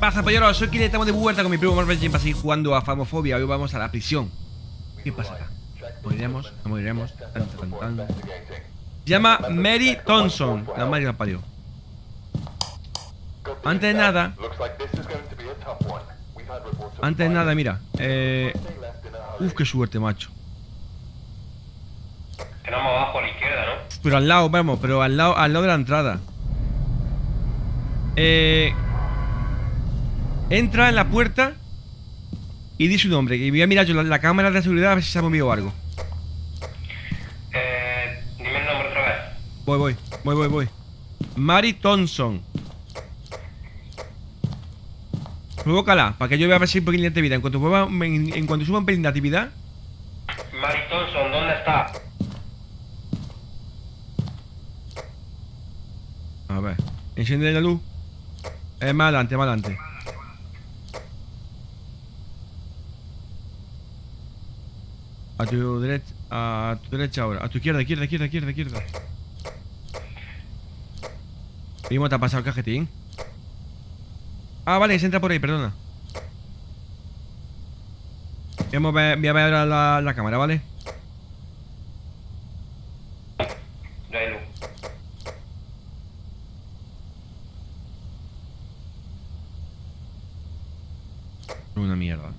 pasa, polleros? Soy Kile, estamos de vuelta con mi primo Marvel Jim así jugando a Famofobia. Hoy vamos a la prisión. ¿Qué pasa acá? ¿Moriremos? ¿No moriremos? Tan, tan, tan. Se llama Mary Thompson. La madre la parió. Antes de nada. Antes de nada, mira. Eh. Uf, qué suerte, macho. Tenemos abajo a la izquierda, ¿no? Pero al lado, vamos, pero al lado, al lado de la entrada. Eh. Entra en la puerta y di su nombre. Y voy a mirar yo la, la cámara de seguridad a ver si se ha movido algo. Eh, dime el nombre otra vez. Voy, voy, voy, voy, voy. Mary Thompson. Provócala, para que yo vea a ver si hay un pelín de actividad. En cuanto, en, en cuanto suba un pelín de actividad, Mary Thompson, ¿dónde está? a ver, enciende la luz. Eh, más adelante, más adelante. A tu derecha, a tu derecha ahora, a tu izquierda, izquierda, izquierda, izquierda, izquierda. Primo, te ha pasado el cajetín. Ah, vale, se entra por ahí, perdona. Voy a ver, ahora la, la cámara, ¿vale? No hay luz. Una mierda.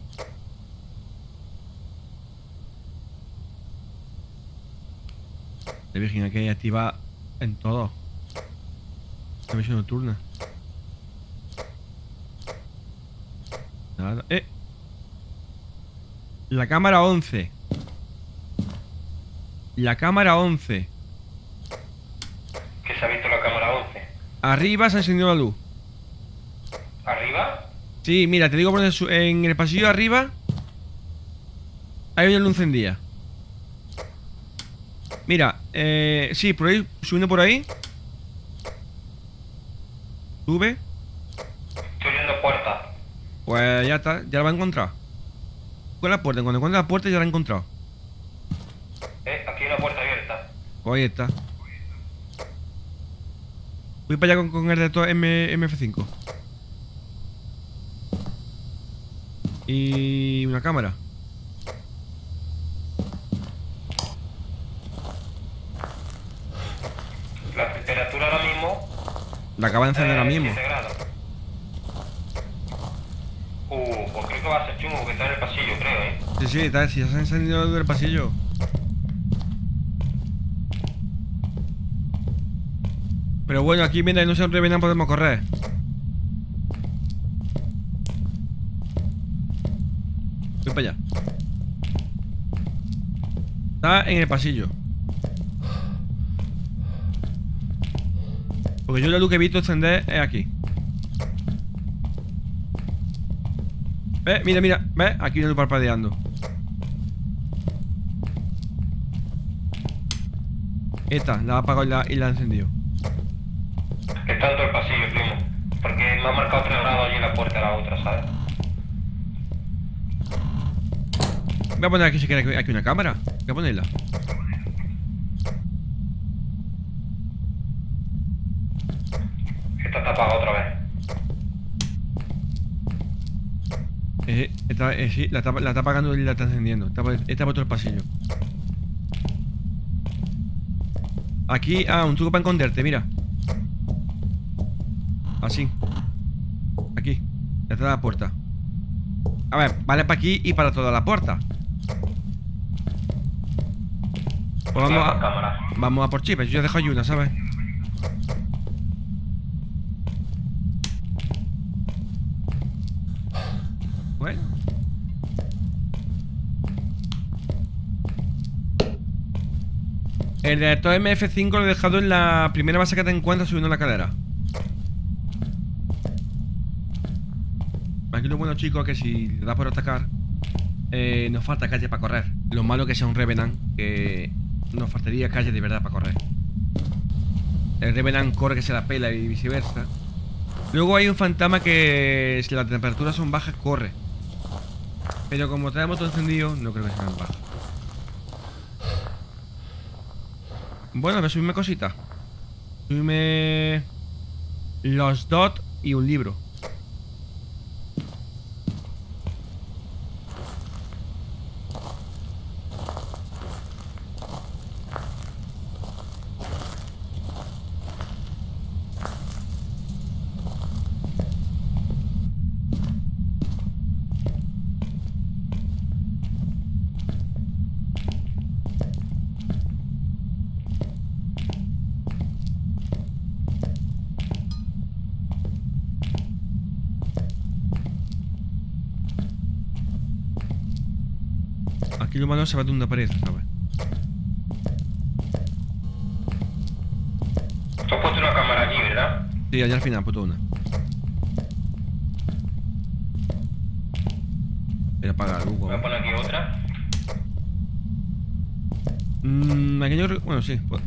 La Virgen aquí activa en todo. La visión nocturna. Nada. ¡Eh! La cámara 11. La cámara 11. Que se ha visto la cámara 11. Arriba se ha encendido la luz. ¿Arriba? Sí, mira, te digo por en el pasillo de arriba hay una luz encendida. Eh, sí, por ahí, subiendo por ahí. Sube. Estoy viendo puerta. Pues ya está, ya la va a encontrar. Con la puerta, cuando encuentre la puerta ya la ha encontrado. Eh, aquí hay una puerta abierta. Pues ahí está. Voy para allá con, con el de todo M, MF5. Y una cámara. La temperatura ahora mismo. La acaba de encender ahora eh, mismo. 7 grados. Uh, pues creo que va a ser chungo porque está en el pasillo, creo, ¿eh? Sí, sí, está, si ya se ha encendido el pasillo. Pero bueno, aquí mientras no se revenan podemos correr. Voy para allá. Está en el pasillo. Porque yo la luz que he visto encender es aquí. ¿Ves? Mira, mira. ¿Ves? Aquí una luz parpadeando. Esta, la ha apagado y la, y la ha encendido. Está el pasillo, primo. Porque me ha marcado 3 grados allí en la puerta de la otra, ¿sabes? Voy a poner aquí si quiere aquí- aquí una cámara. Voy a ponerla. Esta está apagada otra vez. Eh, eh, sí, la está, la está apagando y la está encendiendo. Está, está por otro pasillo. Aquí, ah, un truco para esconderte, mira. Así. Aquí. Detrás de la puerta. A ver, vale para aquí y para toda la puerta. Pues vamos a, vamos a por chips. Yo ya dejo ayuda, ¿sabes? Bueno. El reactor MF5 lo he dejado en la primera base que te encuentras subiendo la cadera. Aquí lo bueno, chicos, que si le da por atacar, eh, nos falta calle para correr. Lo malo que sea un Revenant, que nos faltaría calle de verdad para correr. El Revenant corre que se la pela y viceversa. Luego hay un fantasma que si las temperaturas son bajas, corre. Pero como traemos todo encendido, no creo que sean bajas. Bueno, voy a subirme cositas. Subirme los dot y un libro. Lo malo se va de una pared, ¿sabes? Tú has puesto una cámara allí, ¿verdad? Sí, allá al final, puto una. Voy a apagar luz, Voy a poner aquí otra. Mmm, aquello... Bueno, sí, pues.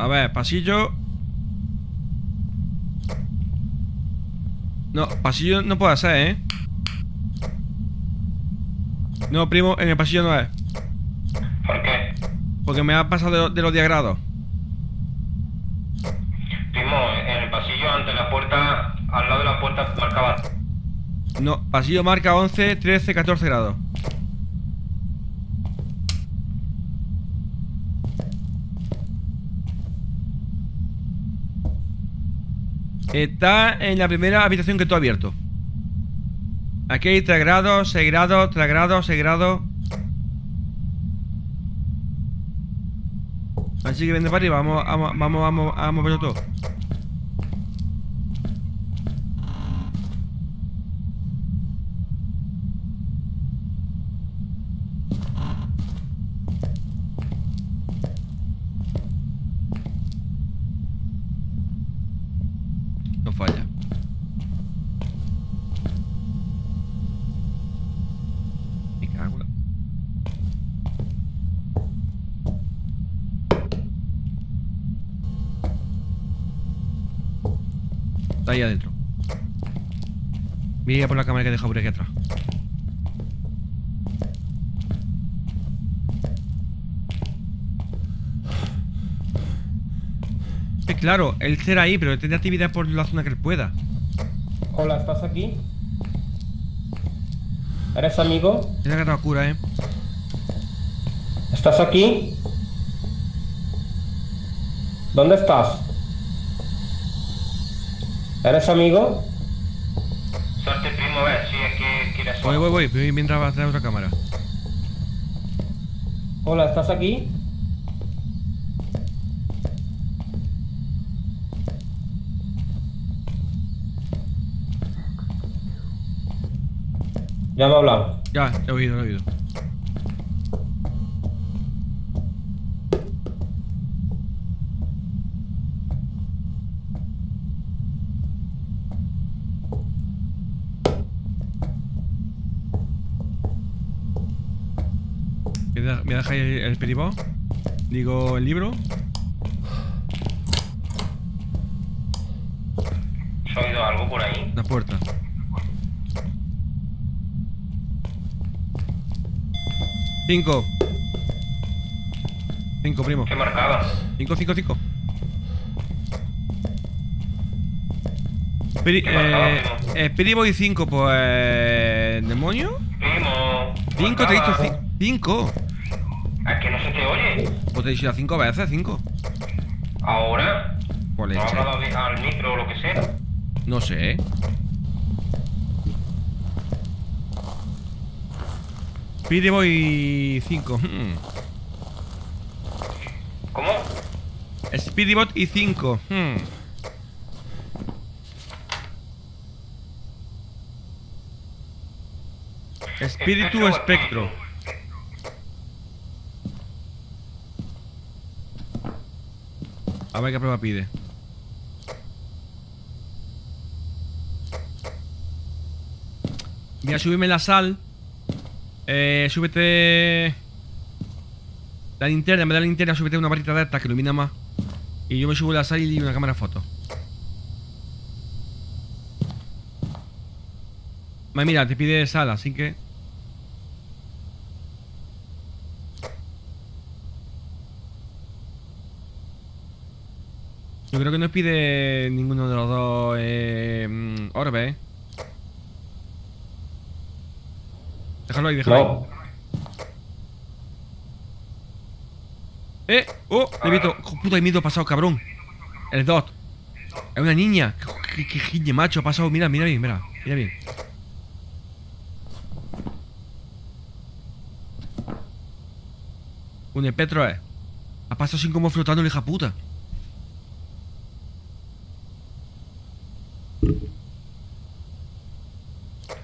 A ver, pasillo... No, pasillo no puede ser, ¿eh? No, primo, en el pasillo no es. ¿Por qué? Porque me ha pasado de, de los 10 grados. Primo, en el pasillo ante la puerta, al lado de la puerta marcaba. No, pasillo marca 11, 13, 14 grados. Está en la primera habitación que tú has abierto. Aquí hay 3 grados, 6 grados, 3 grados, 6 grados. Así que vende para arriba, vamos, vamos, vamos, vamos moverlo todo. No falla. Me cago en la- Está ahí adentro. Voy a por la cámara que he dejado por aquí atrás. Claro, él será ahí, pero tendrá actividad por la zona que él pueda. Hola, ¿estás aquí? ¿Eres amigo? Tiene que dar cura, eh. ¿Estás aquí? ¿Dónde estás? ¿Eres amigo? Suerte, primo, a ver si es que quieres. Voy, voy, voy, voy mientras va a traer otra cámara. Hola, ¿estás aquí? Ya me ha hablado. Ya, he oído, he oído. dejáis el peribó. Digo, el libro. ¿Se ha oído algo por ahí? La puerta. Cinco. Cinco, primo. ¿Qué marcabas? Cinco, cinco, cinco. Peri ¿Qué eh, pues... ¿Demonio? Primo. 5, te he dicho dicho ya cinco veces, cinco. ¿Ahora? ¿No has hablado de- al micro o lo que sea? No sé. Peribo y cinco. Hmm. ¿Cómo? Speedybot y 5. Espíritu Espectro o espectro. A ver qué prueba pide. Voy a subirme la sal. Eh, súbete. La linterna, vez de la linterna, súbete una varita de esta que ilumina más. Y yo me subo la sal y una cámara. Vale, mira, te pide sal, así que. Yo creo que no pide ninguno de los dos eh, mm, orbes, ¿eh? Déjalo ahí, déjalo ahí. ¡Eh! ¡Oh! Le he visto. ¡Oh, puta, he miedo pasado, cabrón. El dot. Es una niña. ¡Qué, qué, qué giñe, macho! Ha pasado. Mira, mira bien, mira. Mira bien. Un espectro es. Ha pasado sin como flotando hija puta.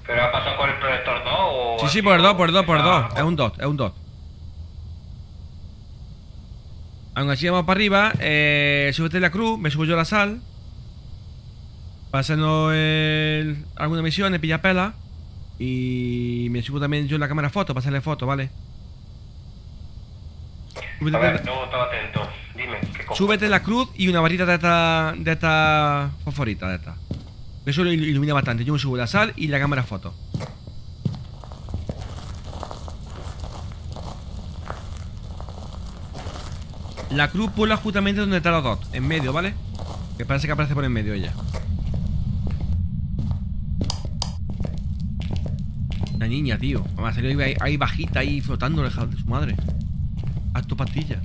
¿Pero ha pasado por el proyector 2 o.? Sí, por 2, por 2, por 2. Ah, Es un dot, es un dot. Aún así vamos para arriba, eh, súbete la cruz, me subo yo la sal. Pásanos el, alguna misión, pilla pela. Y me subo también yo la cámara foto, para hacerle foto, ¿vale? Súbete, A ver, estaba atento. Dime, ¿qué súbete la cruz y una varita de esta, de esta fosforita, de esta. Eso lo il- ilumina bastante. Yo me subo la sal y la cámara foto. La cruz ponla justamente donde está los dos, en medio, ¿vale? Que parece que aparece por en medio ella. La niña, tío. Mamá, salió ahí, ahí bajita, ahí flotando, la hija de su madre. Haz tu pastilla.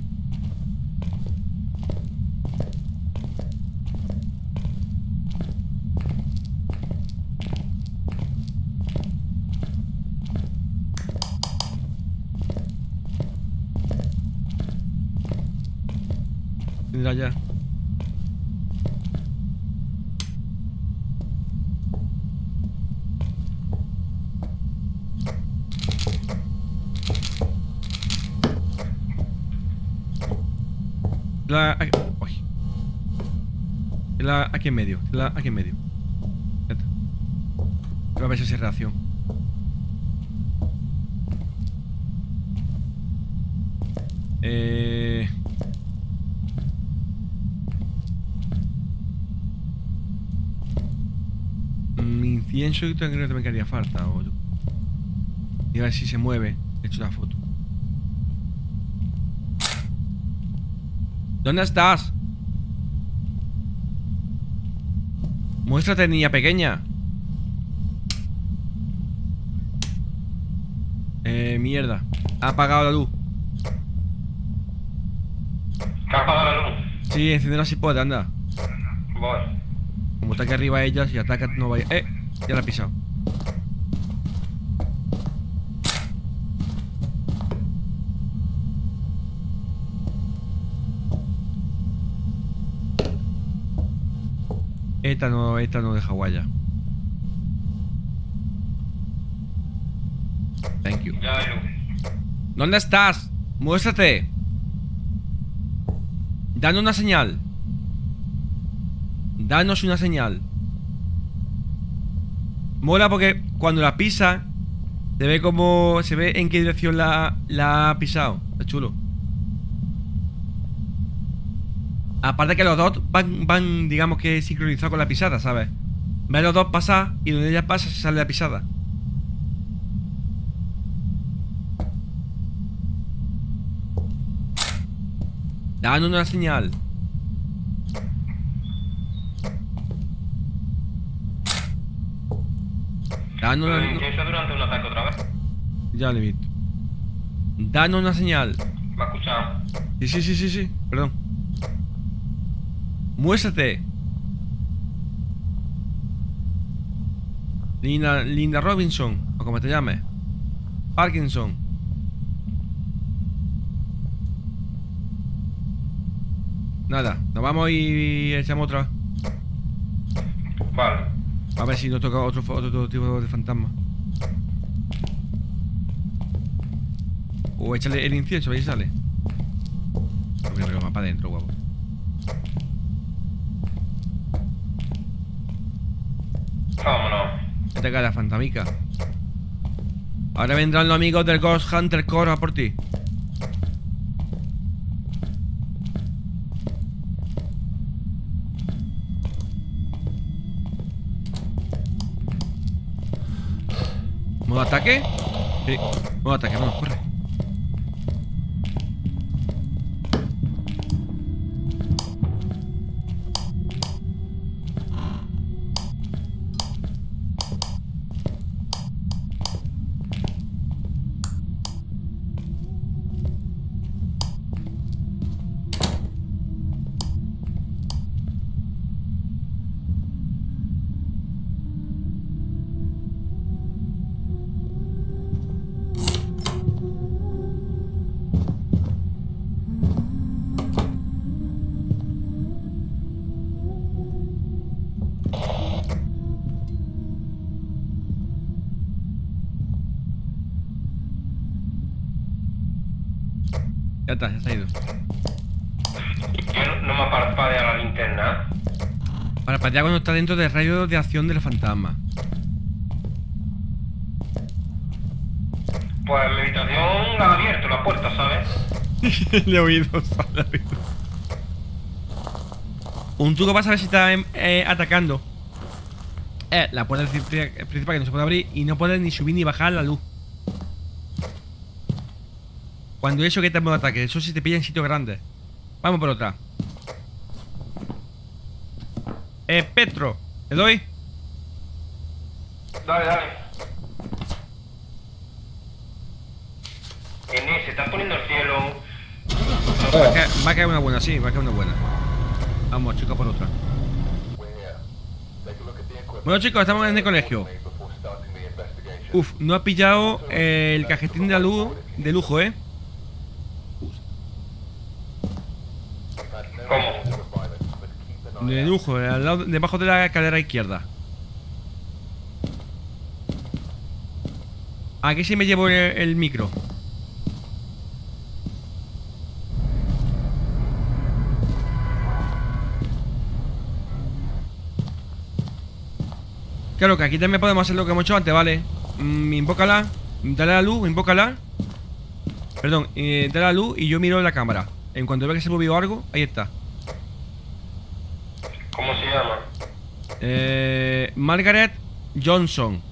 Mira ya. La... Aquí, uy. La, aquí en medio. La, aquí en medio. A ver si hace reacción. Eh... Yo creo que también haría falta. O... Y a ver si se mueve. He hecho la foto. ¿Dónde estás? Muéstrate, niña pequeña. Eh, mierda. Ha apagado la luz. ¿Que ha apagado la luz? Sí, enciéndela si puede, anda. Voy. Como está aquí arriba ella, si ataca no vaya. ¡Eh! Ya la ha pisado. Esta no, esta no deja guaya. Thank you. ¿Dónde estás? Muéstrate. Danos una señal. Danos una señal. Mola porque cuando la pisa se ve como se ve en qué dirección la, ha pisado. Está chulo. Aparte que los dos van, van, digamos que sincronizados con la pisada, ¿sabes? Ves los dos pasar y donde ella pasa se sale la pisada. Danos una señal. Danos ¿Lo una... incienso durante un ataque otra vez? Ya le he visto. Danos una señal. ¿Me ha escuchado? Sí, sí, sí, sí, sí. Perdón. Muéstrate. Linda, Linda Robinson, o como te llames. Parkinson. Nada, nos vamos y echamos otra. Vale. A ver si nos toca otro, otro tipo de fantasma. O échale el incienso, ahí sale. Pero va para adentro, guapo. Vámonos. Vete acá la fantamica. Ahora vendrán los amigos del Ghost Hunter Core a por ti. ¿Modo ataque? Sí. Modo ataque, vamos, corre. Para patear cuando está dentro del radio de acción del fantasma. Pues mi habitación la he abierto, la puerta, ¿sabes? Le he oído, le he oído. Un truco para saber si está em, eh, atacando. Eh, la puerta principal principal que no se puede abrir y no puede ni subir ni bajar la luz. Cuando eso que en modo ataque, eso si te pilla en sitios grandes. Vamos por otra. Eh, Petro, ¿le doy? Dale, dale. Inés, se está poniendo el cielo. Va a Eh, caer, va a caer una buena, sí, va a caer una buena. Vamos, chicos, por otra. Bueno, chicos, estamos en el colegio. Uf, no ha pillado eh, el cajetín de la luz de lujo, ¿eh? ¿Cómo? De lujo, eh, al debajo de la escalera izquierda. Aquí sí me llevo el, micro. Claro que aquí también podemos hacer lo que hemos hecho antes, ¿vale? Mm, invócala, dale la luz, invócala. Perdón, eh, dale la luz y yo miro la cámara. En cuanto vea que se movió algo, ahí está. ¿Cómo se llama? Eh, Margaret Johnson.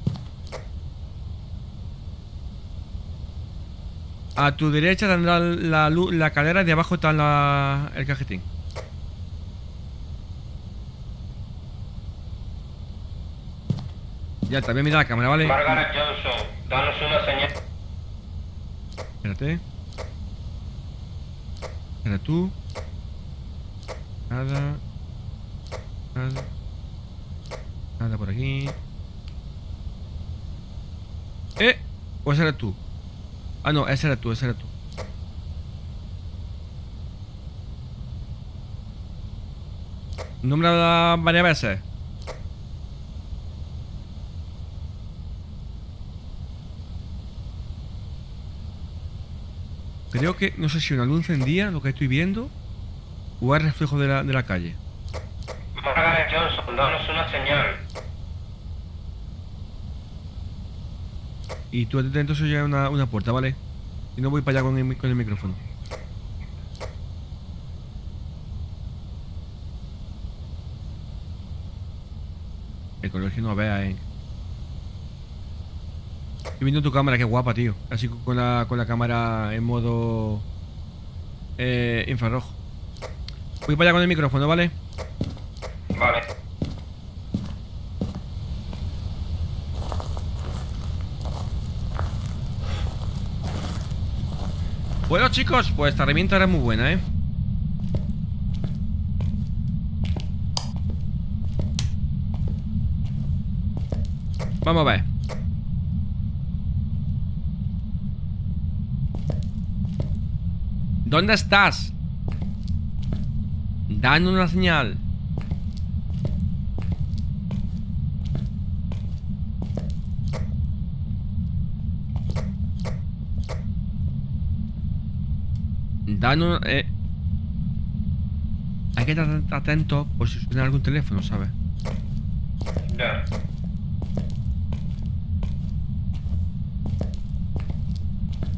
A tu derecha tendrá la luz, la cadera y de abajo está la, el cajetín. Ya, también mira la cámara, ¿vale? Margaret Johnson, danos una señal. Espérate. Espera tú. Nada. Nada. Nada por aquí. ¡Eh! ¿O ese eres tú? Ah, no, ese eres tú, ese eres tú. Nombra varias veces. Creo que, no sé si una luz encendía, lo que estoy viendo, o es reflejo de la, de la calle. Johnson, una señal. Y tú atento se llega una, una puerta, ¿vale? Y no voy para allá con el, con el micrófono. El colegio no vea, eh. Estoy viendo tu cámara, qué guapa, tío. Así con la, con la cámara en modo eh, infrarrojo. Voy para allá con el micrófono. Vale. Bueno chicos, pues esta herramienta era muy buena, ¿eh? Vamos a ver. ¿Dónde estás? Danos una señal. Eh... Hay que estar atento por si suena algún teléfono, ¿sabes? Ya.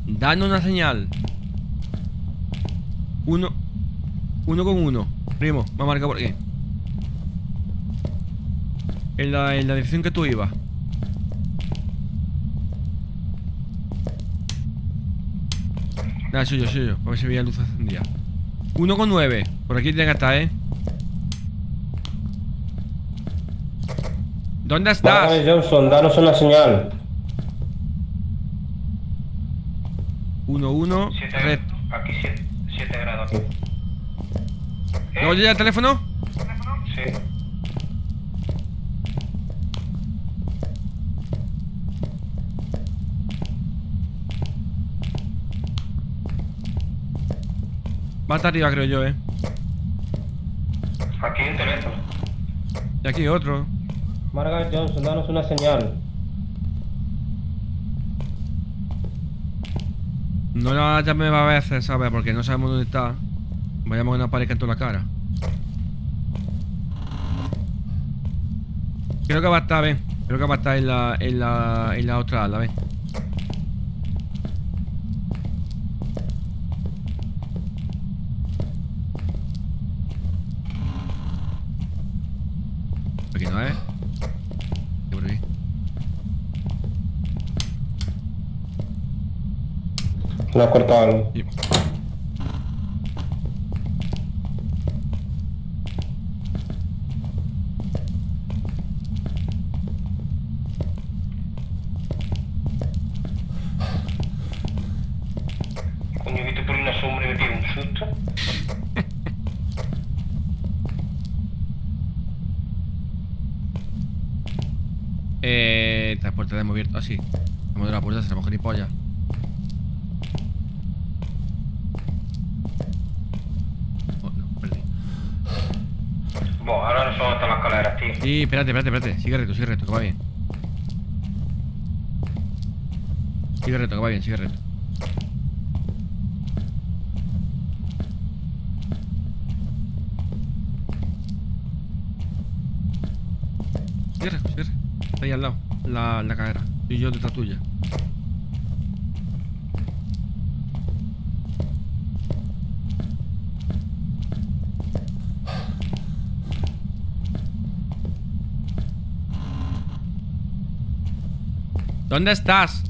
Danos una señal. Uno. Uno con uno. Primo, me ha marcado por aquí. En la, en la dirección que tú ibas. Nada, soy yo, soy yo. A ver si veía luz encendida. Uno con nueve. Por aquí tiene que estar, ¿eh? ¿Dónde estás? Margaret Johnson, danos una señal. Uno, uno. Siete, Red. aquí 7 grados. ¿Eh? ¿No oye el teléfono? Sí. Va hasta arriba, creo yo, ¿eh? Aquí hay un teléfono. Y aquí otro. Margaret Johnson, danos una señal. No la llame a veces, ¿sabes? Porque no sabemos dónde está. Vayamos a una pared en toda la cara. Creo que va a estar, ven. Creo que va a estar en la, en la, en la otra ala, ven. Aquí no es. Aquí por aquí. No has cortado algo. Sí. Coño, visto por una sombra y me pego un susto. Eh, la puerta la hemos abierto. Ah, sí. Hemos de la puerta, seremos gilipollas. Oh, no, perdí. Buah, ahora no son hasta las escaleras, tío. Sí, espérate, espérate, espérate. Sigue recto, sigue recto, que va bien. Sigue recto, que va bien, sigue recto. Sigue recto, sigue recto. Está ahí al lado, la, la cadera. Y yo detrás tuya. ¿Dónde estás?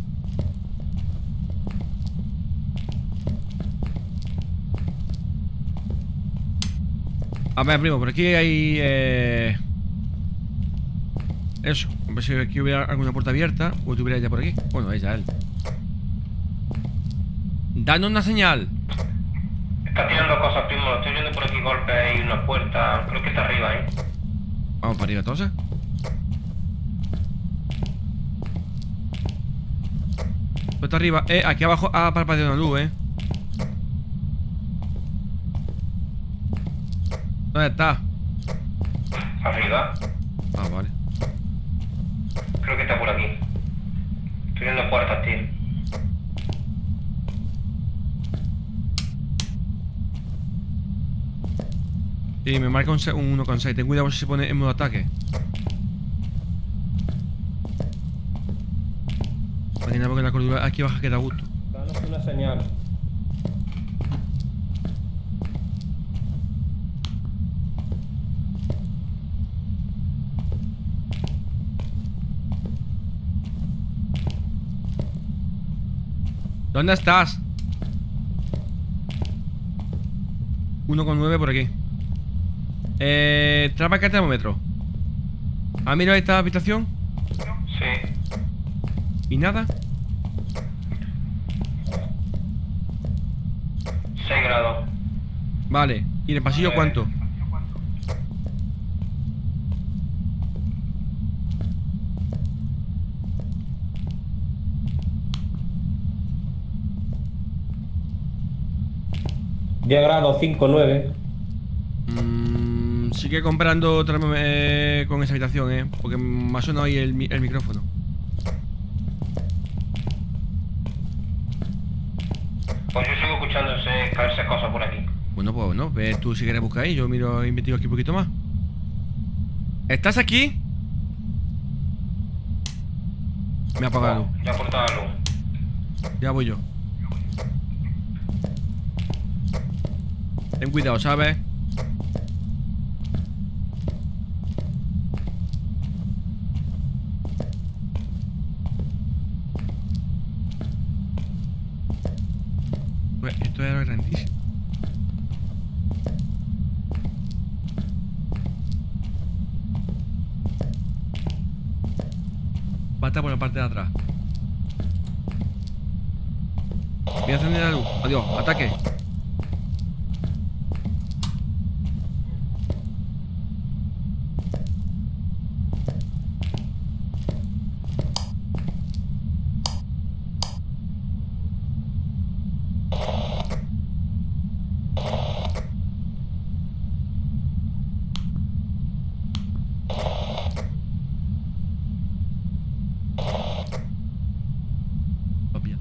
A ver, primo, por aquí hay... Eh... Eso, a ver si aquí hubiera alguna puerta abierta O tuviera ella por aquí Bueno, ella, él Danos una señal Está tirando cosas, primo. Estoy viendo por aquí golpes y una puerta. Creo que está arriba, ¿eh? Vamos para arriba entonces Puerta arriba Eh, aquí abajo ha parpadeado una luz, eh ¿Dónde está? Arriba. Ah, vale Creo que está por aquí. Estoy viendo puertas, tío. Sí, me marca un 1,6 Ten cuidado si se pone en modo ataque Imagina porque la cordura aquí baja que da gusto Danos una señal. ¿Dónde estás? 1,9 por aquí Eh... Trapa acá termómetro ¿Ha mirado esta habitación? Sí. ¿Y nada? 6 grados. Vale ¿Y en el pasillo cuánto? Diez grados, 5, 9. Mm, sigue comprando termó- eh, con esa habitación, eh Porque me ha sonado ahí el, mi- el micrófono Bueno, bueno, ve tú si quieres buscar ahí Yo miro, investigo aquí un poquito más ¿Estás aquí? Me ha apagado. Ya ha cortado la luz. Ya voy yo. Ten cuidado, ¿sabes? Pues esto era grandísimo. Va a estar por la parte de atrás. Voy a encender la luz. Adiós, ataque. Va a pillar.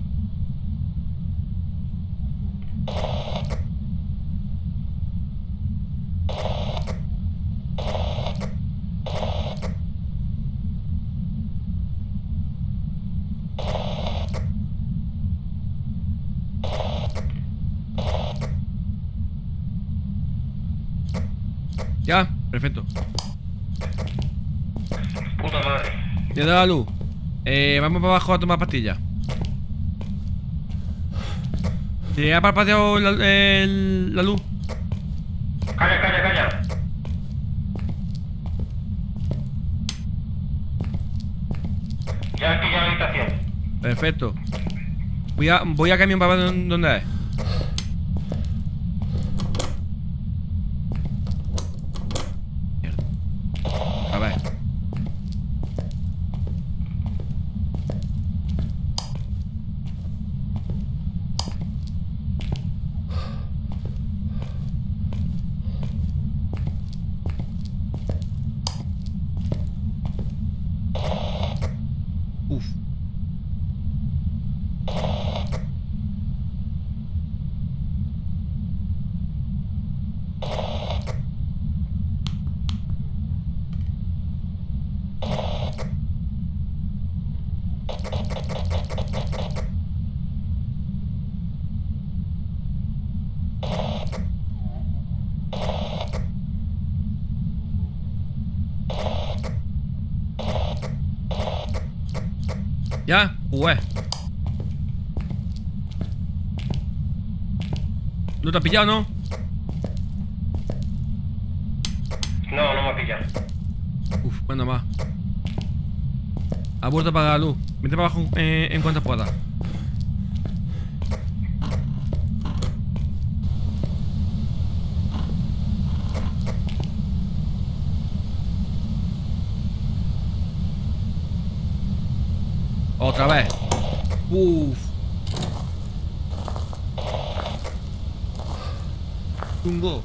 Ya, perfecto. Puta madre. Ya da la luz. Eh, vamos para abajo a tomar pastillas. ¿Te ha parpadeado la, el- la luz? Calla, calla, calla. Ya aquí ya la habitación. Perfecto. Voy a, voy a camión para ver dónde es. Mierda. A ver. Uf. Ya, jugué. ¿No te has pillado, no? No, no me ha pillado. Uf, bueno más. Ha vuelto a apagar la luz. Vete para abajo eh, en cuanto pueda. Otra vez. Uf. Tungo.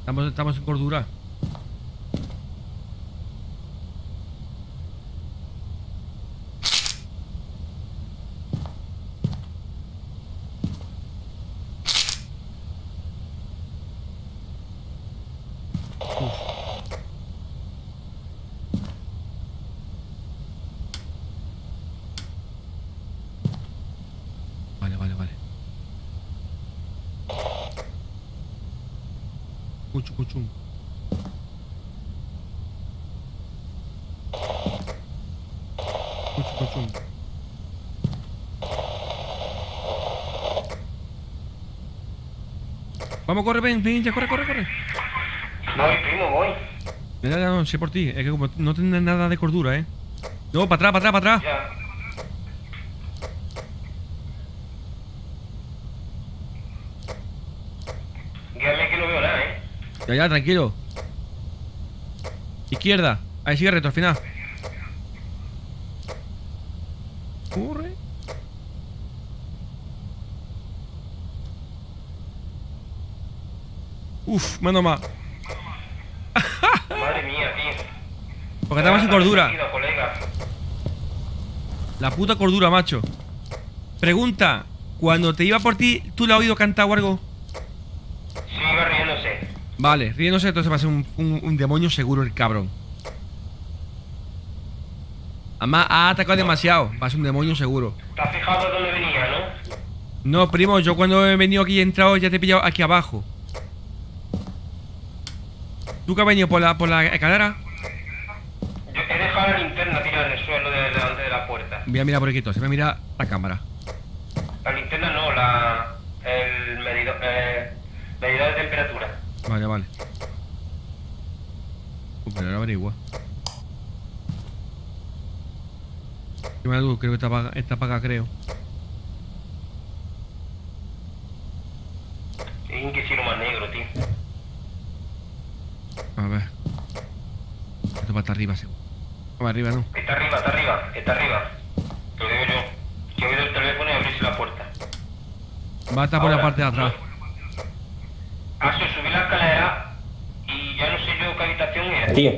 Estamos, estamos en cordura. Uf. Vale, vale, vale. Vamos, corre, ven, ven, ya, corre, corre, corre. Voy, primo, voy. Mira, ya no sé por ti, es que como no tienes nada de cordura, ¿eh? No, para atrás, para atrás, para atrás. Ya. Guíame que no veo nada, ¿eh? Ya, ya, tranquilo. Izquierda. Ahí sigue recto al final. Corre. Uf, menos mal. Madre mía, tío. Porque estamos sin cordura. La puta cordura, macho. Pregunta. Cuando te iba por ti, ¿tú le has oído cantar o algo? Vale, riéndose, entonces va a ser un, un- un demonio seguro el cabrón. Además, ha atacado demasiado. Va a ser un demonio seguro. ¿Te has fijado dónde venía, no? No, primo, yo cuando he venido aquí y he entrado ya te he pillado aquí abajo. ¿Tú que has venido por la, por la escalera? Yo he dejado la linterna tirada en el suelo de delante de la puerta. Voy a mirar por aquí, se me mira la cámara. La linterna no, la. el medidor. Eh, medidor de temperatura. Vale, vale. Uh, pero ahora averigua. Luz, creo que está apagada, está apagada, creo. Es que lo más negro, tío. A ver. Esto va hasta arriba, seguro. Vamos arriba, ¿no? Está arriba, está arriba, está arriba. Te lo digo yo. Que he oído el teléfono y abrirse la puerta. Va a estar por la parte de atrás. Sí, subí la escalera y ya no sé yo qué habitación era. Tío,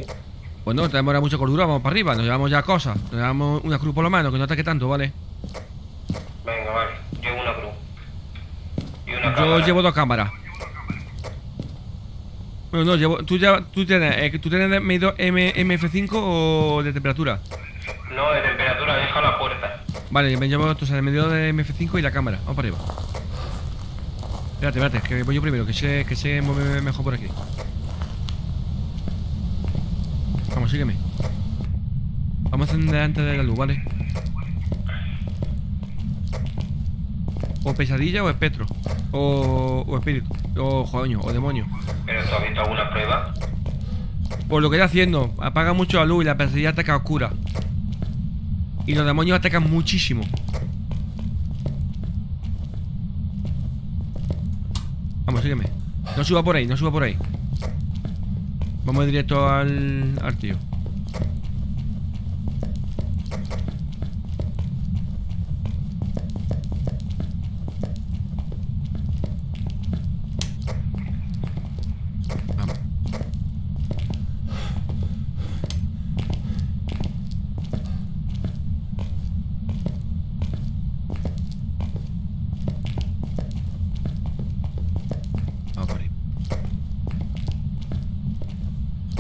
Bueno, tenemos ahora mucha cordura, vamos para arriba. Nos llevamos ya cosas. Nos llevamos una cruz por lo menos, que no ataque tanto, ¿vale? Venga, vale. Llevo una cruz. Y una Yo cámara. llevo dos cámaras. Bueno, no, llevo. ¿Tú, ya, tú tienes, eh, ¿tú tienes medido M, MF5 o de temperatura? No, de temperatura, deja la puerta. Vale, me llevo entonces el medidor de MF5 y la cámara. Vamos para arriba. Espérate, espérate, que voy yo primero, que se, que se mueve mejor por aquí. Vamos, sígueme. Vamos a encender antes de la luz, ¿vale? O pesadilla o espectro. O, o espíritu. O coño, o demonio. ¿Pero tú has visto alguna prueba? Por lo que estoy haciendo, apaga mucho la luz y la pesadilla ataca oscura. Y los demonios atacan muchísimo. No suba por ahí, no suba por ahí. Vamos directo al, al tío.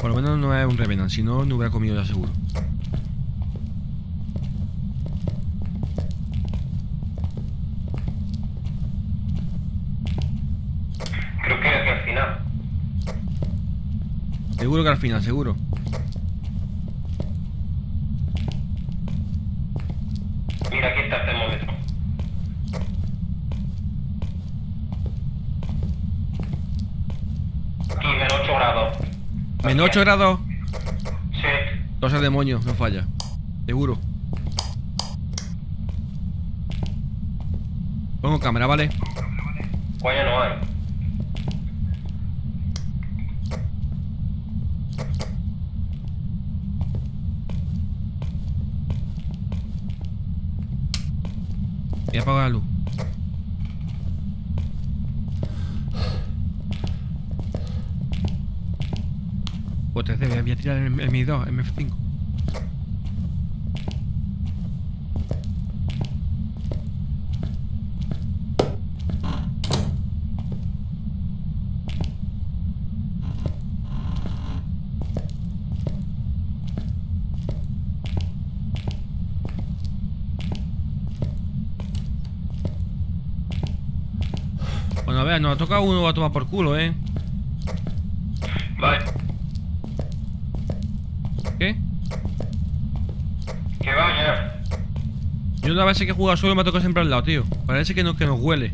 Por lo menos no es un Revenant, si no, no hubiera comido ya seguro. Creo que aquí al final. Seguro que al final, seguro. Mira, aquí está el termómetro. Aquí, menos 8 grados. Menos 8 grados. Sí. El demonio, no falla. Seguro. Pongo cámara, ¿vale? Coño, no hay. Voy a apagar la luz. O 13, voy a- voy a tirar el, el Mi 2, el MF5. Bueno, a ver, nos ha tocado uno a tomar por culo, ¿eh? Vale. ¿Qué? Que vaya. La vez que he jugado solo me ha tocado siempre al lado, tío. Parece que, no, que nos huele.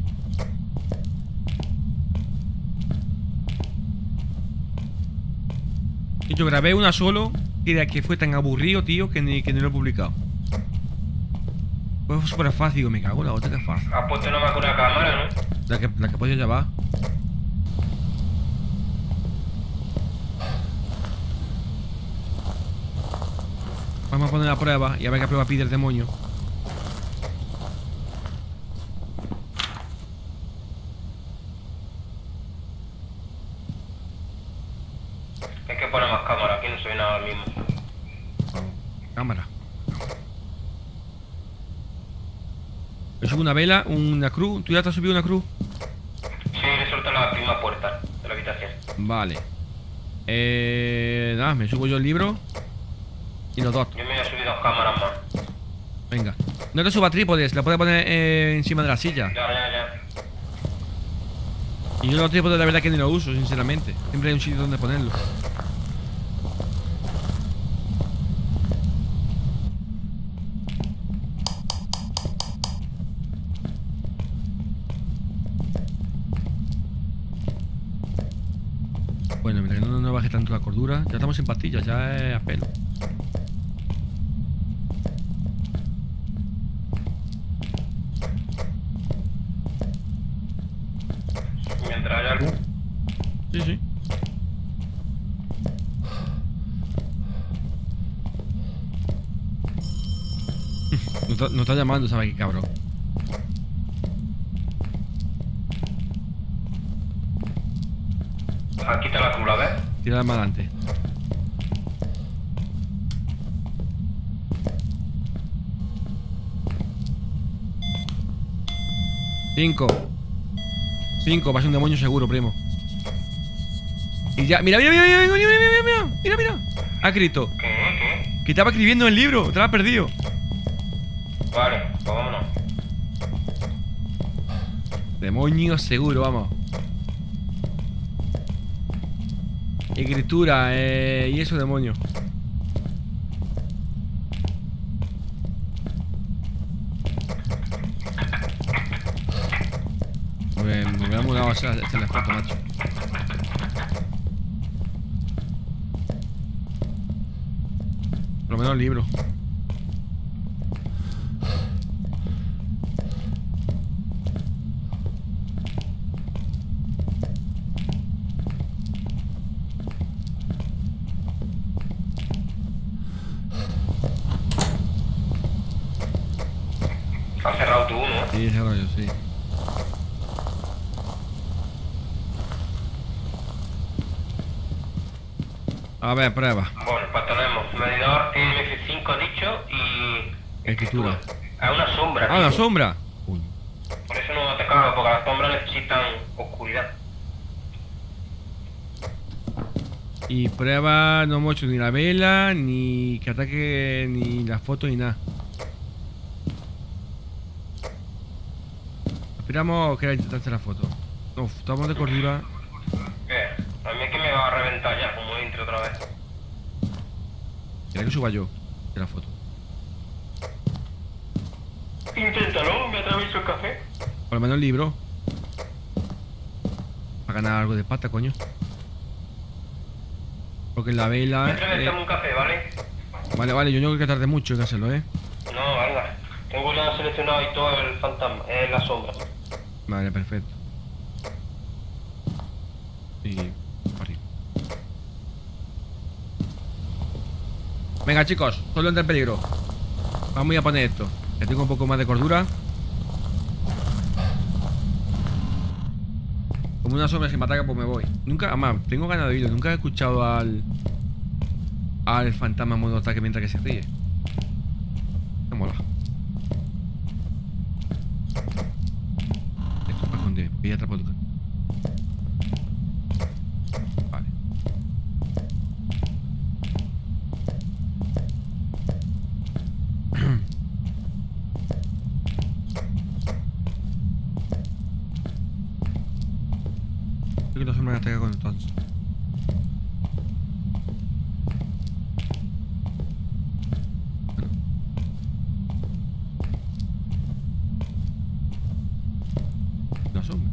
Y yo grabé una solo y de que fue tan aburrido, tío, que ni, que ni lo he publicado. Fue súper fácil, me cago en la otra que fácil. Has puesto nomás una cámara, ¿no? La que, la que podía llevar. Vamos a poner la prueba y a ver qué prueba pide el demonio. Hay que poner más cámara, aquí no se ve nada al mismo. Cámara. Yo subo una vela, una cruz. ¿Tú ya te has subido una cruz? Sí, le suelto la misma puerta de la habitación. Vale. Eh, nada, me subo yo el libro. Y los dos. Yo me voy a subir dos cámaras más. Venga. No te suba trípodes, la puedes poner eh, encima de la silla. Ya, ya, ya. Y yo los trípodes la verdad que ni lo uso, sinceramente. Siempre hay un sitio donde ponerlo. Bueno, mientras que no nos baje tanto la cordura, ya estamos en pastillas, ya es a pelo. Mientras haya algo. Sí, sí. Nos está, nos está llamando, ¿sabes qué cabrón? Aquí está la cruz, ¿la ves? Tira más adelante. Cinco. Cinco, va a ser un demonio seguro, primo. Y ya, mira, mira, mira, mira, mira, mira, mira, mira, mira, mira. Ha escrito. ¿Qué? Que estaba escribiendo el libro, te lo has perdido. Vale, pues vámonos. Demonio seguro, vamos. Escritura, eh, y eso demonio. Me, me mudado a hacer la foto, macho. Por lo menos libro. Has cerrado tú, ¿no? Sí, ese rollo, sí. A ver, prueba. Bueno, pues tenemos medidor IMF5 dicho y... Escritura. Es una sombra. Ah, la tío. sombra. Uy. Por eso no te cago, porque las sombras necesitan oscuridad. Y prueba no hemos hecho ni la vela, ni que ataque, ni la foto, ni nada. Esperamos que intentar hacer la foto. No, estamos de cordura. ¿Qué? A mí es que me va a reventar ya, como entre otra vez. ¿Quieres que suba yo de la foto? Inténtalo, me atravieso el café. Por lo menos el libro. Para ganar algo de pata, coño. Porque la vela. Eh, un café, ¿vale? Vale, vale, yo no creo que tarde mucho en hacerlo, eh. No, venga. Tengo ya seleccionado y todo el fantasma, es la sombra. Vale, perfecto. Y. para arriba. Venga, chicos, solo entra en peligro. Vamos a poner esto. Que tengo un poco más de cordura. Como una sombra si me ataca, pues me voy. Nunca, además, tengo ganas de oírlo. Nunca he escuchado al. Al fantasma modo ataque mientras que se ríe. Me mola. Esto para esconder, porque ya atrapó tu cara. Vale. Creo que la sombra me ataca con entonces. La sombra.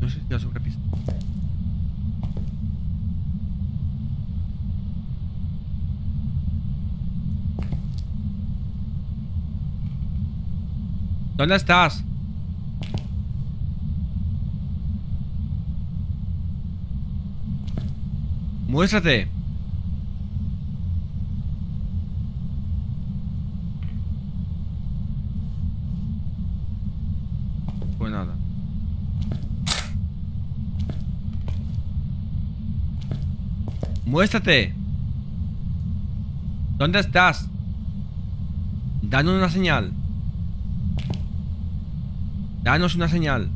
No sé si la sombra pisa. ¿Dónde estás? Muéstrate. Pues. Muéstrate. ¿Dónde estás? Danos una señal. Danos una señal.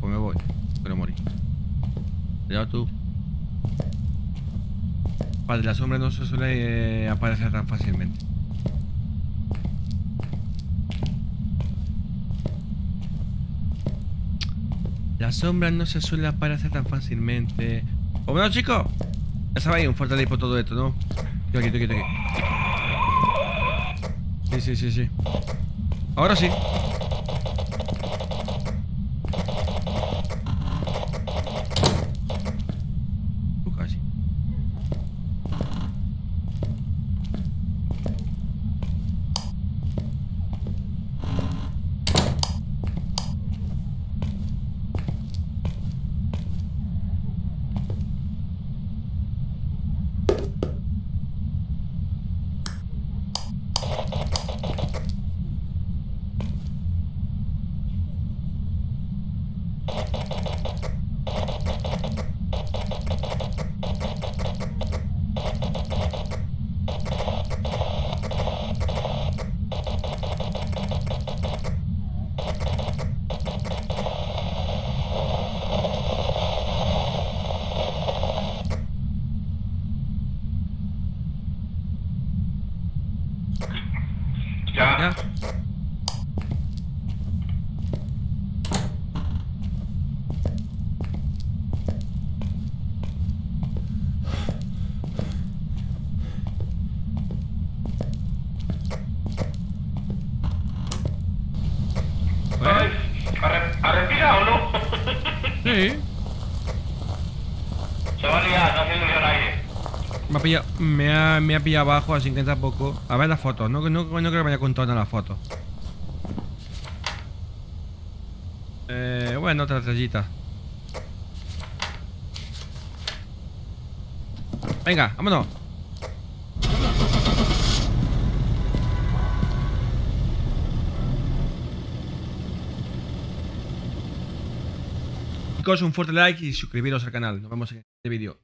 Pues me voy. Pero morí. Ya tú. Padre, la sombra no se suele eh, aparecer tan fácilmente. La sombra no se suele aparecer tan fácilmente. O bueno, chicos. Ya sabéis, un fuerte por todo esto, ¿no? Estoy aquí, estoy aquí, estoy aquí. Sí, sí, sí, sí. Ahora sí. Me ha, me ha pillado abajo, así que tampoco. A ver las fotos, no, no, no creo que me haya contado nada las fotos. Eh, bueno, otra estrellita. Venga, vámonos. Chicos, un fuerte like y suscribiros al canal. Nos vemos en este vídeo.